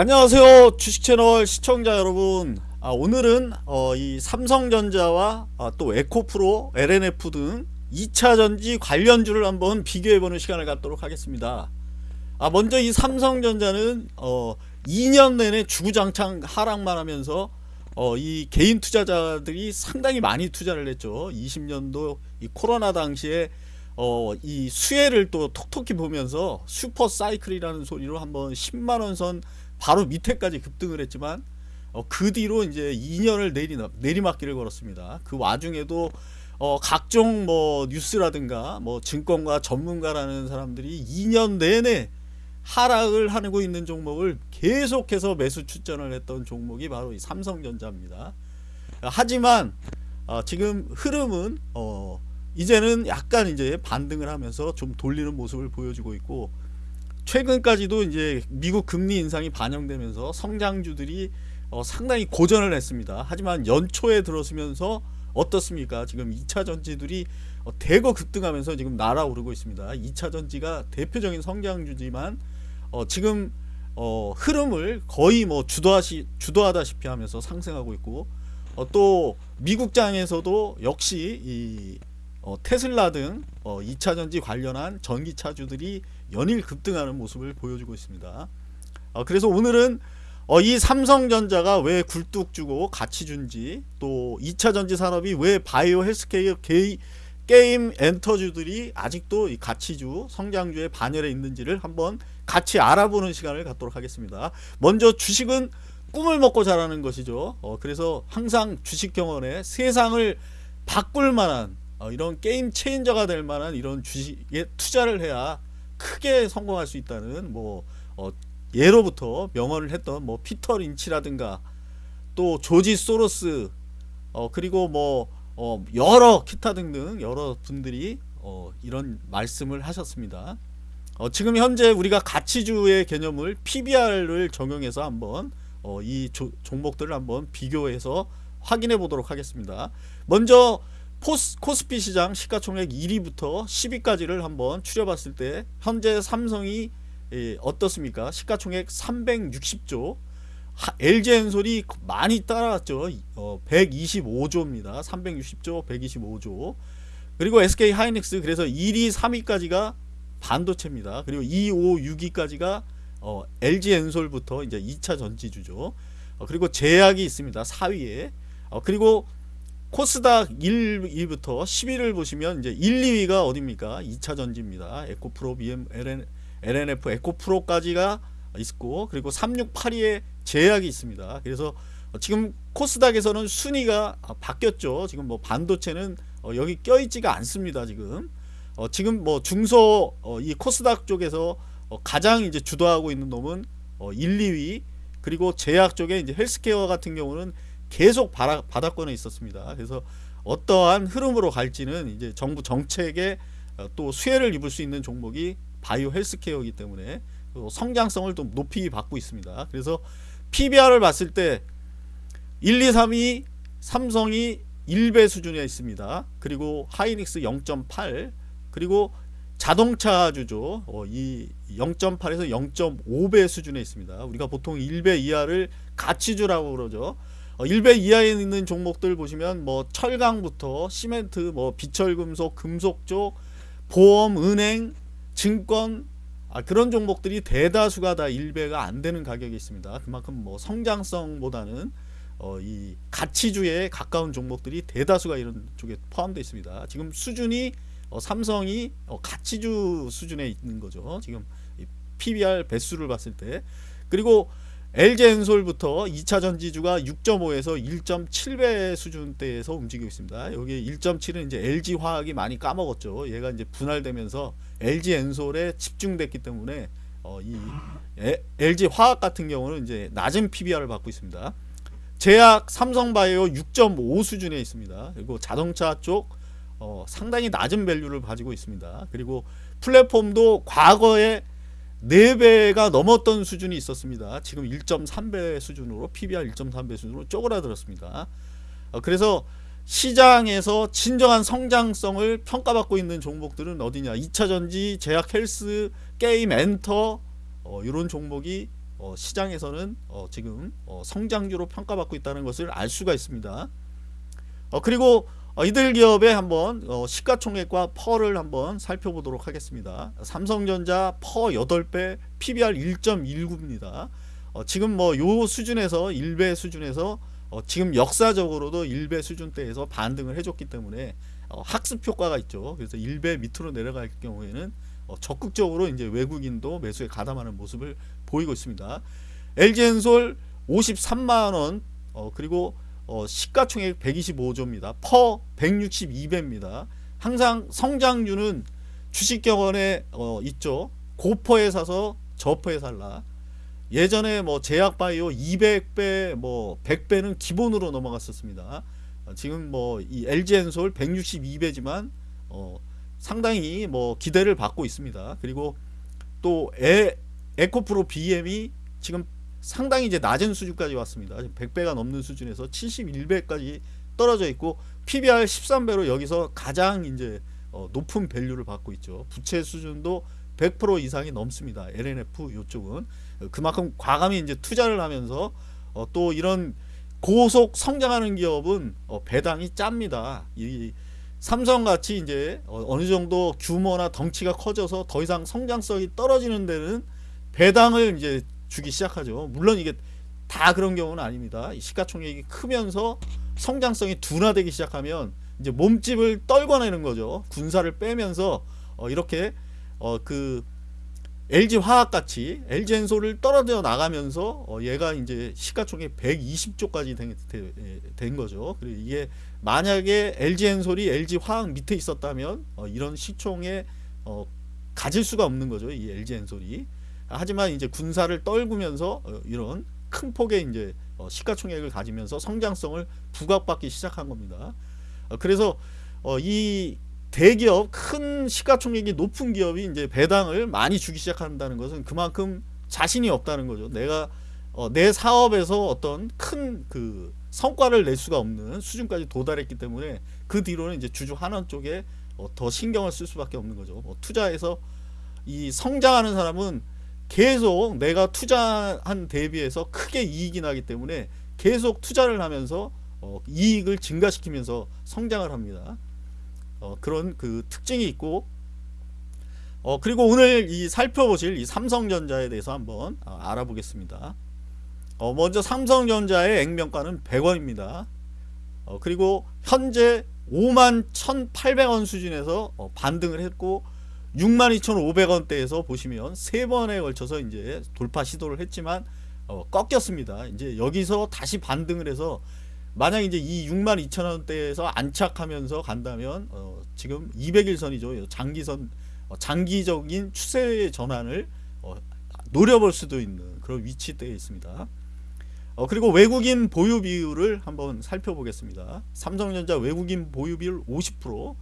안녕하세요 주식채널 시청자 여러분. 아, 오늘은 어, 이 삼성전자와 아, 또 에코프로 LNF 등 2차전지 관련주를 한번 비교해보는 시간을 갖도록 하겠습니다. 아, 먼저 이 삼성전자는 어, 2년 내내 주구장창 하락만 하면서 어, 이 개인 투자자들이 상당히 많이 투자를 했죠. 20년도 이 코로나 당시에 어, 이 수혜를 또 톡톡히 보면서 슈퍼 사이클이라는 소리로 한번 10만원 선 바로 밑에까지 급등을 했지만 어, 그 뒤로 이제 2년을 내리, 내리막길을 걸었습니다. 그 와중에도 어, 각종 뭐 뉴스라든가 뭐 증권가 전문가라는 사람들이 2년 내내 하락을 하고 있는 종목을 계속해서 매수 추천을 했던 종목이 바로 이 삼성전자입니다. 하지만 어, 지금 흐름은 어, 이제는 약간 이제 반등을 하면서 좀 돌리는 모습을 보여주고 있고 최근까지도 이제 미국 금리 인상이 반영되면서 성장주들이 어, 상당히 고전을 했습니다. 하지만 연초에 들어서면서 어떻습니까? 지금 2차 전지들이 어, 대거 급등하면서 지금 날아오르고 있습니다. 2차 전지가 대표적인 성장주지만 어, 지금 어, 흐름을 거의 뭐 주도하시 주도하다시피 하면서 상승하고 있고 어, 또 미국장에서도 역시 이 어, 테슬라 등 어, 2차전지 관련한 전기차주들이 연일 급등하는 모습을 보여주고 있습니다. 어, 그래서 오늘은 어, 이 삼성전자가 왜 굴뚝 주고 가치 준지 또 2차전지 산업이 왜 바이오 헬스케어 게이, 게임 엔터주들이 아직도 이 가치주 성장주의 반열에 있는지를 한번 같이 알아보는 시간을 갖도록 하겠습니다. 먼저 주식은 꿈을 먹고 자라는 것이죠. 어, 그래서 항상 주식 경원에 세상을 바꿀 만한 어, 이런 게임 체인저가 될 만한 이런 주식에 투자를 해야 크게 성공할 수 있다는 뭐 어, 예로부터 명언을 했던 뭐 피터 린치라든가 또 조지 소로스 어, 그리고 뭐 어, 여러 기타 등등 여러 분들이 어, 이런 말씀을 하셨습니다. 어, 지금 현재 우리가 가치주의 개념을 PBR을 적용해서 한번 어, 이 조, 종목들을 한번 비교해서 확인해 보도록 하겠습니다. 먼저 포스, 코스피 시장 시가총액 1위부터 10위까지를 한번 추려봤을 때 현재 삼성이 예, 어떻습니까? 시가총액 360조 LG엔솔이 많이 따라왔죠. 어, 125조입니다. 360조 125조 그리고 SK 하이닉스 그래서 1위 3위까지가 반도체입니다. 그리고 2, 5, 6위까지가 어, LG엔솔부터 이제 2차 전지주죠. 어, 그리고 제약이 있습니다. 4위에 어, 그리고 코스닥 1위부터 10위를 보시면 이제 1, 2위가 어딥니까? 2차 전지입니다. 에코프로, BM, LN, LNF, 에코프로까지가 있고 그리고 3, 6, 8위에 제약이 있습니다. 그래서 지금 코스닥에서는 순위가 바뀌었죠. 지금 뭐 반도체는 어, 여기 껴있지가 않습니다. 지금 어, 지금 뭐 중소 어, 이 코스닥 쪽에서 가장 이제 주도하고 있는 놈은 1, 2위 그리고 제약 쪽에 이제 헬스케어 같은 경우는 계속 바닥권에 있었습니다. 그래서 어떠한 흐름으로 갈지는 이제 정부 정책에 어, 또 수혜를 입을 수 있는 종목이 바이오 헬스케어이기 때문에 성장성을 좀 높이 받고 있습니다. 그래서 PBR을 봤을 때 1, 2, 3이 삼성이 1배 수준에 있습니다. 그리고 하이닉스 0.8 그리고 자동차 주죠. 어, 이 0.8에서 0.5배 수준에 있습니다. 우리가 보통 1배 이하를 가치주라고 그러죠. 어, 1배 이하에 있는 종목들 보시면 뭐 철강부터 시멘트, 뭐 비철금속, 금속 쪽, 보험, 은행, 증권 아, 그런 종목들이 대다수가 다 1배가 안 되는 가격이 있습니다. 그만큼 뭐 성장성보다는 어, 이 가치주에 가까운 종목들이 대다수가 이런 쪽에 포함되어 있습니다. 지금 수준이 어, 삼성이 어, 가치주 수준에 있는 거죠. 지금 PBR 배수를 봤을 때 그리고 LG엔솔부터 2차 전지주가 6.5에서 1.7배 수준대에서 움직이고 있습니다. 여기 1.7은 이제 LG화학이 많이 까먹었죠. 얘가 이제 분할되면서 LG엔솔에 집중됐기 때문에 어, 이 LG화학 같은 경우는 이제 낮은 PBR을 받고 있습니다. 제약 삼성바이오 6.5 수준에 있습니다. 그리고 자동차 쪽 어, 상당히 낮은 value를 가지고 있습니다. 그리고 플랫폼도 과거에 4배가 넘었던 수준이 있었습니다. 지금 1.3배 수준으로 PBR 1.3배 수준으로 쪼그라들었습니다. 어, 그래서 시장에서 진정한 성장성을 평가받고 있는 종목들은 어디냐 2차전지, 제약 헬스, 게임 엔터 어, 이런 종목이 어, 시장에서는 어, 지금 어, 성장주로 평가받고 있다는 것을 알 수가 있습니다. 어, 그리고 어, 이들 기업의 한번 어, 시가총액과 퍼를 한번 살펴보도록 하겠습니다. 삼성전자 퍼 8배, PBR 1.19입니다. 어, 지금 뭐 요 수준에서 1배 수준에서 어, 지금 역사적으로도 1배 수준대에서 반등을 해줬기 때문에 어, 학습 효과가 있죠. 그래서 1배 밑으로 내려갈 경우에는 어, 적극적으로 이제 외국인도 매수에 가담하는 모습을 보이고 있습니다. LG엔솔 53만 원 어, 그리고 어, 시가총액 125조입니다. 퍼 162배입니다. 항상 성장률은 주식경원에 어, 있죠. 고퍼에 사서 저퍼에 살라. 예전에 뭐 제약바이오 200배 뭐 100배는 기본으로 넘어갔었습니다. 어, 지금 뭐 이 LG엔솔 162배지만 어, 상당히 뭐 기대를 받고 있습니다. 그리고 또 에, 에코프로 BM이 지금 상당히 이제 낮은 수준까지 왔습니다. 100배가 넘는 수준에서 71배까지 떨어져 있고 PBR 13배로 여기서 가장 이제 어, 높은 밸류를 받고 있죠. 부채 수준도 100% 이상이 넘습니다. LNF 이쪽은 그만큼 과감히 이제 투자를 하면서 어, 또 이런 고속 성장하는 기업은 어, 배당이 짭니다. 이 삼성같이 이제 어, 어느 정도 규모나 덩치가 커져서 더 이상 성장성이 떨어지는 데는 배당을 이제 주기 시작하죠. 물론 이게 다 그런 경우는 아닙니다. 시가총액이 크면서 성장성이 둔화되기 시작하면 이제 몸집을 떨궈내는 거죠. 군사를 빼면서 어 이렇게 어 그 LG 화학 같이 LG 엔솔을 떨어져 나가면서 어 얘가 이제 시가총액 120조까지 된, 된 거죠. 그리고 이게 만약에 LG 엔솔이 LG 화학 밑에 있었다면 어 이런 시총에 어 가질 수가 없는 거죠. 이 LG 엔솔이. 하지만 이제 군사를 떨구면서 어, 이런 큰 폭의 이제 어, 시가총액을 가지면서 성장성을 부각받기 시작한 겁니다. 어, 그래서 이 대기업 큰 시가총액이 높은 기업이 이제 배당을 많이 주기 시작한다는 것은 그만큼 자신이 없다는 거죠. 내가 내 사업에서 어떤 큰 그 성과를 낼 수가 없는 수준까지 도달했기 때문에 그 뒤로는 이제 주주 환원 쪽에 더 신경을 쓸 수밖에 없는 거죠. 뭐 투자해서 이 성장하는 사람은 계속 내가 투자한 대비해서 크게 이익이 나기 때문에 계속 투자를 하면서 어, 이익을 증가시키면서 성장을 합니다. 어, 그런 그 특징이 있고 어, 그리고 오늘 이 살펴보실 이 삼성전자에 대해서 한번 어, 알아보겠습니다. 어, 먼저 삼성전자의 액면가는 100원입니다. 어, 그리고 현재 5만 1,800원 수준에서 어, 반등을 했고 62,500원대에서 보시면 세 번에 걸쳐서 이제 돌파 시도를 했지만 어, 꺾였습니다. 이제 여기서 다시 반등을 해서 만약 이제 이 62,000원대에서 안착하면서 간다면 어, 지금 200일선이죠. 장기선 어, 장기적인 추세 전환을 어, 노려볼 수도 있는 그런 위치대에 있습니다. 어, 그리고 외국인 보유 비율을 한번 살펴보겠습니다. 삼성전자 외국인 보유 비율 50%,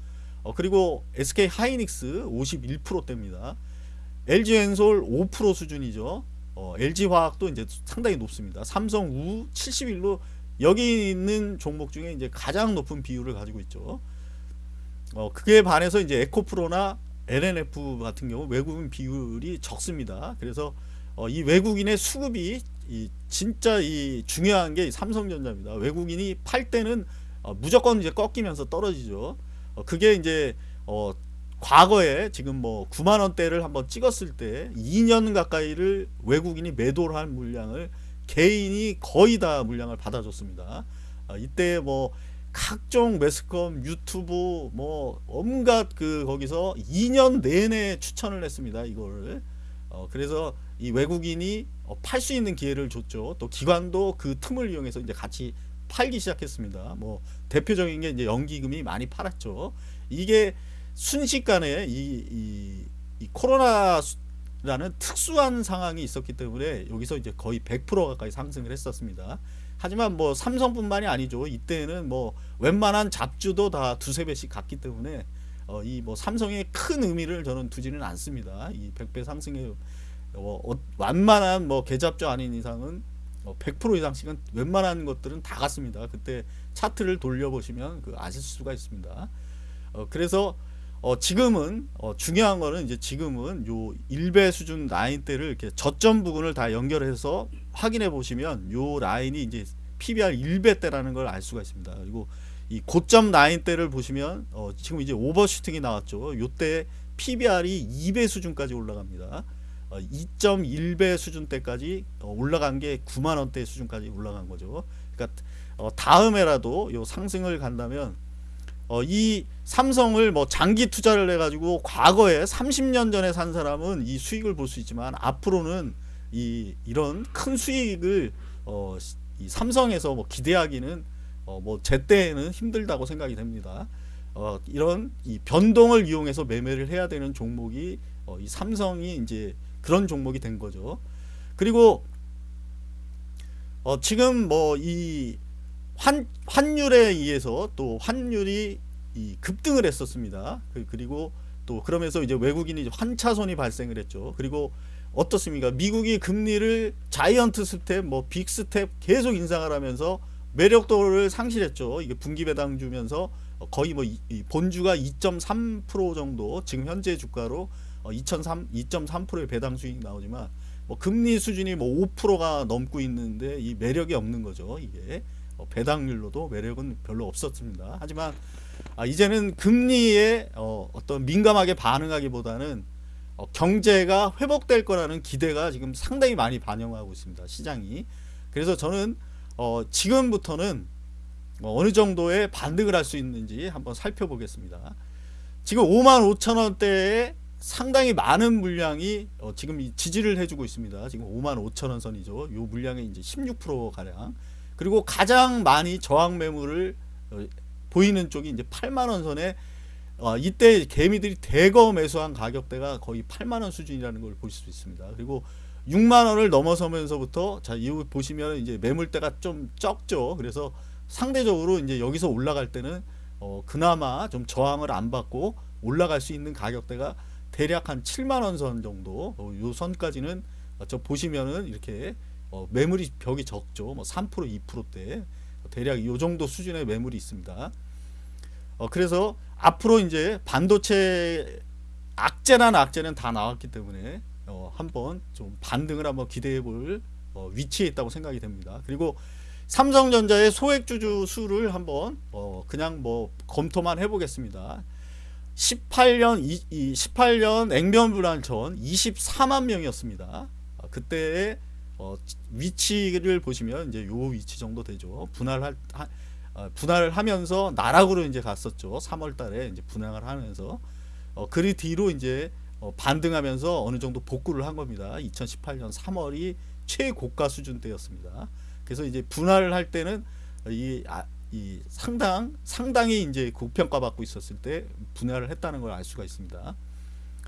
어, 그리고 SK 하이닉스 51%대입니다. LG 엔솔 5% 수준이죠. 어, LG 화학도 이제 상당히 높습니다. 삼성 우 71로 여기 있는 종목 중에 이제 가장 높은 비율을 가지고 있죠. 어, 그에 반해서 이제 에코프로나 LNF 같은 경우 외국인 비율이 적습니다. 그래서 어, 이 외국인의 수급이 이 진짜 이 중요한 게 삼성전자입니다. 외국인이 팔 때는 어, 무조건 이제 꺾이면서 떨어지죠. 어, 그게 이제 어 과거에 지금 뭐 9만 원대를 한번 찍었을 때 2년 가까이를 외국인이 매도를 한 물량을 개인이 거의 다 물량을 받아줬습니다. 어, 이때 뭐 각종 매스컴 유튜브 뭐 온갖 그 거기서 2년 내내 추천을 했습니다. 이거를 어, 그래서 이 외국인이 어, 팔수 있는 기회를 줬죠. 또 기관도 그 틈을 이용해서 이제 같이 팔기 시작했습니다. 뭐 대표적인 게 이제 연기금이 많이 팔았죠. 이게 순식간에 이, 이, 이 코로나라는 특수한 상황이 있었기 때문에 여기서 이제 거의 100% 가까이 상승을 했었습니다. 하지만 뭐 삼성뿐만이 아니죠. 이때는 뭐 웬만한 잡주도 다 두세 배씩 갔기 때문에 어, 이 뭐 삼성의 큰 의미를 저는 두지는 않습니다. 이 100배 상승에 어, 완만한 뭐 개잡주 아닌 이상은 100% 어, 이상씩은 웬만한 것들은 다 갔습니다. 그때 차트를 돌려보시면 그 아실 수가 있습니다. 어, 그래서 어, 지금은 어, 중요한 거는 이제 지금은 요 1배 수준 라인대를 이렇게 저점 부분을 다 연결해서 확인해 보시면 요 라인이 이제 PBR 1배대라는 걸 알 수가 있습니다. 그리고 이 고점 라인대를 보시면 어, 지금 이제 오버슈팅이 나왔죠. 요때 PBR이 2배 수준까지 올라갑니다. 어, 2.1배 수준대까지 어, 올라간 게 9만 원대 수준까지 올라간 거죠. 그러니까 어, 다음에라도 요 상승을 간다면 어, 이 삼성을 뭐 장기 투자를 해가지고 과거에 30년 전에 산 사람은 이 수익을 볼 수 있지만 앞으로는 이 이런 큰 수익을 어, 이 삼성에서 뭐 기대하기는 어, 뭐 제 때에는 힘들다고 생각이 됩니다. 어, 이런 이 변동을 이용해서 매매를 해야 되는 종목이 어, 이 삼성이 이제 그런 종목이 된 거죠. 그리고 어, 지금 뭐 이 환, 환율에 의해서 또 환율이 이 급등을 했었습니다. 그, 그리고 또 그러면서 이제 외국인이 환차손이 발생을 했죠. 그리고 어떻습니까? 미국이 금리를 giant step, 뭐 big step 계속 인상을 하면서 매력도를 상실했죠. 이게 분기 배당 주면서 거의 뭐이 본주가 2.3% 정도 지금 현재 주가로 2.3 2.3%의 배당 수익 나오지만 뭐 금리 수준이 뭐 5%가 넘고 있는데 이 매력이 없는 거죠. 이게 어, 배당률로도 매력은 별로 없었습니다. 하지만 아, 이제는 금리에 어, 어떤 민감하게 반응하기보다는 어, 경제가 회복될 거라는 기대가 지금 상당히 많이 반영하고 있습니다. 시장이. 그래서 저는 어, 지금부터는 어, 어느 정도의 반등을 할 수 있는지 한번 살펴보겠습니다. 지금 5만 5천 원대에 상당히 많은 물량이 어, 지금 지지를 해주고 있습니다. 지금 5만 5천 원 선이죠. 이 물량의 이제 16% 가량. 그리고 가장 많이 저항 매물을 어, 보이는 쪽이 이제 8만 원 선에 어, 이때 개미들이 대거 매수한 가격대가 거의 8만 원 수준이라는 걸 볼 수 있습니다. 그리고 6만 원을 넘어서면서부터 자 이후 보시면 이제 매물대가 좀 적죠. 그래서 상대적으로 이제 여기서 올라갈 때는 어, 그나마 좀 저항을 안 받고 올라갈 수 있는 가격대가 대략 한 7만 원 선 정도 어, 요 선까지는 저 보시면은 이렇게 어, 매물이 벽이 적죠. 뭐 3% 2%대 대략 이 정도 수준의 매물이 있습니다. 어, 그래서 앞으로 이제 반도체 악재란 악재는 다 나왔기 때문에 어, 한번 좀 반등을 한번 기대해 볼 어, 위치에 있다고 생각이 됩니다. 그리고 삼성전자의 소액주주 수를 한번 어, 그냥 뭐 검토만 해보겠습니다. 18년 이, 이 18년 액면 불안천 24만 명이었습니다. 그때의 어, 위치를 보시면 이제 요 위치 정도 되죠. 분할할 하, 어, 분할을 하면서 나락으로 이제 갔었죠. 3월 달에 이제 분할을 하면서 어, 그 뒤로 이제 어, 반등하면서 어느 정도 복구를 한 겁니다. 2018년 3월이 최고가 수준 때였습니다. 그래서 이제 분할을 할 때는 이, 아, 이 상당 상당히 이제 고평가 받고 있었을 때 분할을 했다는 걸 알 수가 있습니다.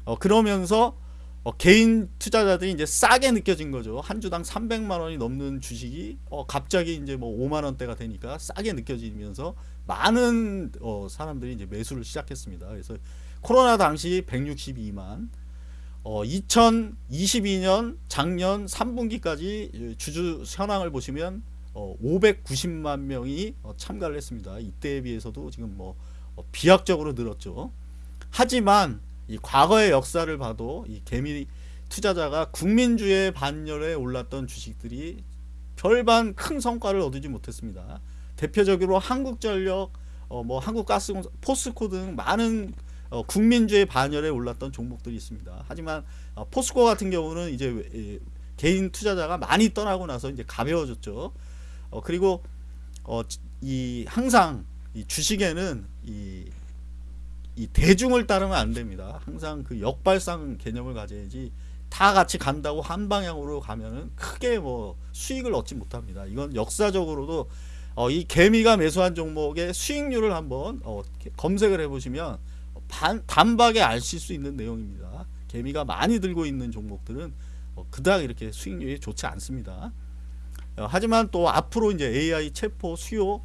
어, 그러면서 어, 개인 투자자들이 이제 싸게 느껴진 거죠. 한 주당 300만 원이 넘는 주식이 어, 갑자기 이제 뭐 5만 원대가 되니까 싸게 느껴지면서 많은 어, 사람들이 이제 매수를 시작했습니다. 그래서 코로나 당시 162만 어, 2022년 작년 3분기까지 주주 현황을 보시면 어, 590만 명이 어, 참가를 했습니다. 이때에 비해서도 지금 뭐 어, 비약적으로 늘었죠. 하지만 이 과거의 역사를 봐도 이 개미 투자자가 국민주의 반열에 올랐던 주식들이 별반 큰 성과를 얻지 못했습니다. 대표적으로 한국전력, 어, 뭐 한국가스공사, 포스코 등 많은 어, 국민주의 반열에 올랐던 종목들이 있습니다. 하지만 어, 포스코 같은 경우는 이제 에, 개인 투자자가 많이 떠나고 나서 이제 가벼워졌죠. 어, 그리고 어, 이 항상 이 주식에는 이, 이 대중을 따르면 안 됩니다. 항상 그 역발상 개념을 가져야지 다 같이 간다고 한 방향으로 가면은 크게 뭐 수익을 얻지 못합니다. 이건 역사적으로도 어, 이 개미가 매수한 종목의 수익률을 한번 어, 검색을 해보시면 반, 단박에 아실 수 있는 내용입니다. 개미가 많이 들고 있는 종목들은 어, 그닥 이렇게 수익률이 좋지 않습니다. 어, 하지만 또 앞으로 이제 AI 체포 수요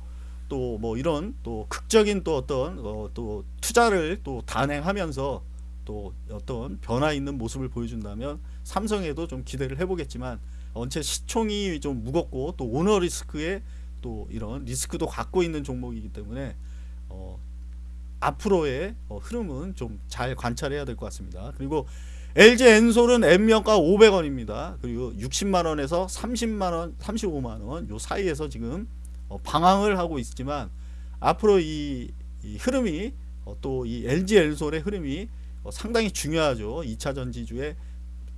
또 뭐 이런 또 극적인 또 어떤 어, 또 투자를 또 단행하면서 또 어떤 변화 있는 모습을 보여준다면 삼성에도 좀 기대를 해보겠지만 원체 시총이 좀 무겁고 또 오너 리스크에 또 이런 리스크도 갖고 있는 종목이기 때문에 어 앞으로의 어, 흐름은 좀 잘 관찰해야 될 것 같습니다. 그리고 LG 엔솔은 M명가 500원입니다. 그리고 60만 원에서 30만 원, 35만 원 요 사이에서 지금 어, 방황을 하고 있지만 앞으로 이, 이 흐름이 어, 또이 LG 엔솔의 흐름이 어, 상당히 중요하죠. 2차 전지주의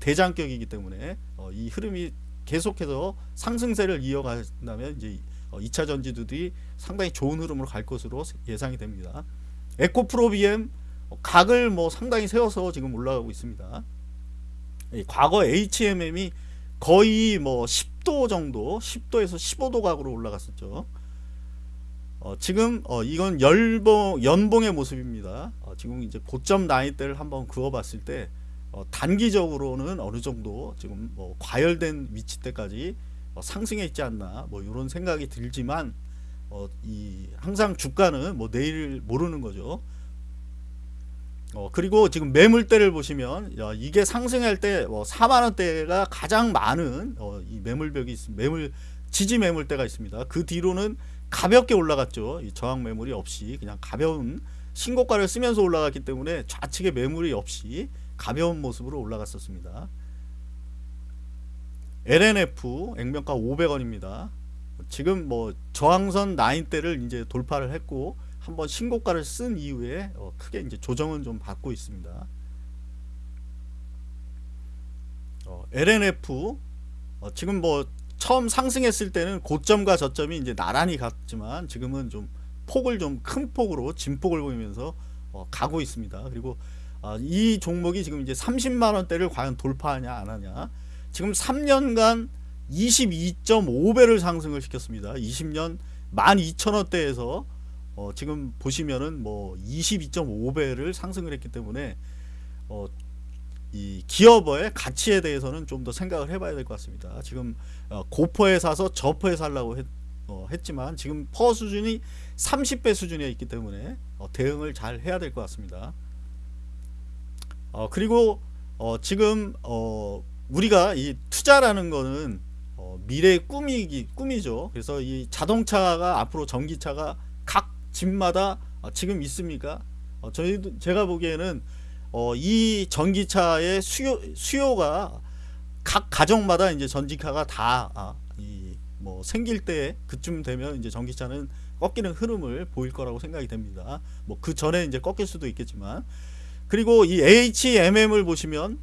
대장격이기 때문에 어, 이 흐름이 계속해서 상승세를 이어간다면 이제 어, 2차 전지들이 상당히 좋은 흐름으로 갈 것으로 예상이 됩니다. 에코프로 BM 어, 각을 뭐 상당히 세워서 지금 올라가고 있습니다. 이 과거 HMM이 거의 뭐 10도 정도, 10도에서 15도 각으로 올라갔었죠. 어, 지금 어, 이건 열봉 연봉의 모습입니다. 어, 지금 이제 고점 나이대를 한번 그어봤을 때 어, 단기적으로는 어느 정도 지금 뭐 과열된 위치대까지 어, 상승해 있지 않나 뭐 이런 생각이 들지만 어, 이 항상 주가는 뭐 내일 모르는 거죠. 어, 그리고 지금 매물대를 보시면 야, 이게 상승할 때뭐 4만 원대가 가장 많은 어, 이 매물벽이 있습니다. 매물 지지 매물대가 있습니다. 그 뒤로는 가볍게 올라갔죠. 이 저항 매물이 없이 그냥 가벼운 신고가를 쓰면서 올라갔기 때문에 좌측에 매물이 없이 가벼운 모습으로 올라갔었습니다. LNF 액면가 500원입니다. 지금 뭐 저항선 라인대를 이제 돌파를 했고 한번 신고가를 쓴 이후에 어 크게 이제 조정은 좀 받고 있습니다. 어 LNF 어 지금 뭐 처음 상승했을 때는 고점과 저점이 이제 나란히 갔지만 지금은 좀 폭을 좀 큰 폭으로 진폭을 보이면서 어 가고 있습니다. 그리고 아, 이 종목이 지금 이제 30만 원대를 과연 돌파하냐 안 하냐 지금 3년간 22.5배를 상승을 시켰습니다 20년 12,000원대에서 어, 지금 보시면은 뭐 22.5배를 상승을 했기 때문에 어, 이 기업의 가치에 대해서는 좀 더 생각을 해봐야 될 것 같습니다 지금 어, 고퍼에 사서 저퍼에 살라고 했, 어, 했지만 지금 퍼 수준이 30배 수준에 있기 때문에 어, 대응을 잘 해야 될 것 같습니다 어, 그리고 어, 지금 어, 우리가 이 투자라는 거는 어, 미래의 꿈이기 꿈이죠. 그래서 이 자동차가 앞으로 전기차가 각 집마다 어, 지금 있습니까? 어, 저희도 제가 보기에는 어, 이 전기차의 수요 수요가 각 가정마다 이제 전기차가 다 아, 생길 때 그쯤 되면 이제 전기차는 꺾이는 흐름을 보일 거라고 생각이 됩니다. 뭐 그 전에 이제 꺾일 수도 있겠지만 그리고 이 HMM을 보시면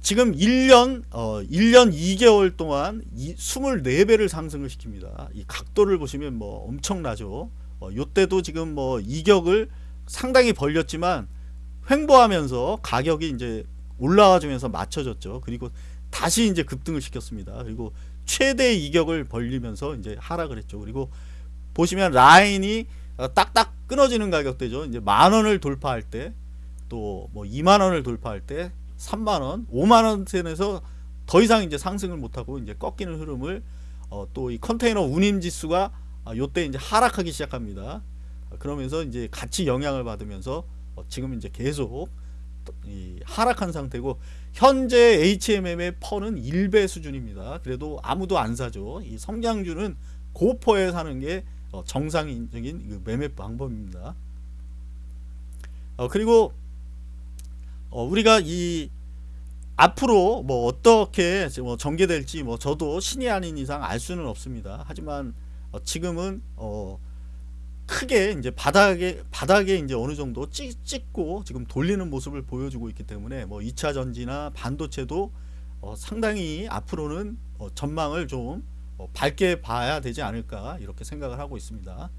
지금 1년 어 1년 2개월 동안 이 24배를 상승을 시킵니다. 이 각도를 보시면 뭐 엄청나죠. 어 요때도 지금 뭐 이격을 상당히 벌렸지만 횡보하면서 가격이 이제 올라와 주면서 맞춰졌죠. 그리고 다시 이제 급등을 시켰습니다. 그리고 최대 이격을 벌리면서 이제 하락을 했죠. 그리고 보시면 라인이 어, 딱딱 끊어지는 가격대죠. 이제 만 원을 돌파할 때 또 뭐 2만 원을 돌파할 때 3만 원, 5만 원선에서 더 이상 이제 상승을 못하고 이제 꺾이는 흐름을 어, 또 이 컨테이너 운임 지수가 아, 요때 이제 하락하기 시작합니다. 그러면서 이제 같이 영향을 받으면서 어, 지금 이제 계속 이 하락한 상태고 현재 HMM의 퍼는 1배 수준입니다. 그래도 아무도 안 사죠. 이 성장주는 고퍼에 사는 게 어, 정상적인 그 매매 방법입니다. 어, 그리고 어, 우리가 이 앞으로 뭐 어떻게 뭐 전개될지 뭐 저도 신이 아닌 이상 알 수는 없습니다. 하지만 어, 지금은 어 크게 이제 바닥에 바닥에 이제 어느 정도 찍, 찍고 지금 돌리는 모습을 보여주고 있기 때문에 뭐 2차 전지나 반도체도 어 상당히 앞으로는 어 전망을 좀 어, 밝게 봐야 되지 않을까 이렇게 생각을 하고 있습니다.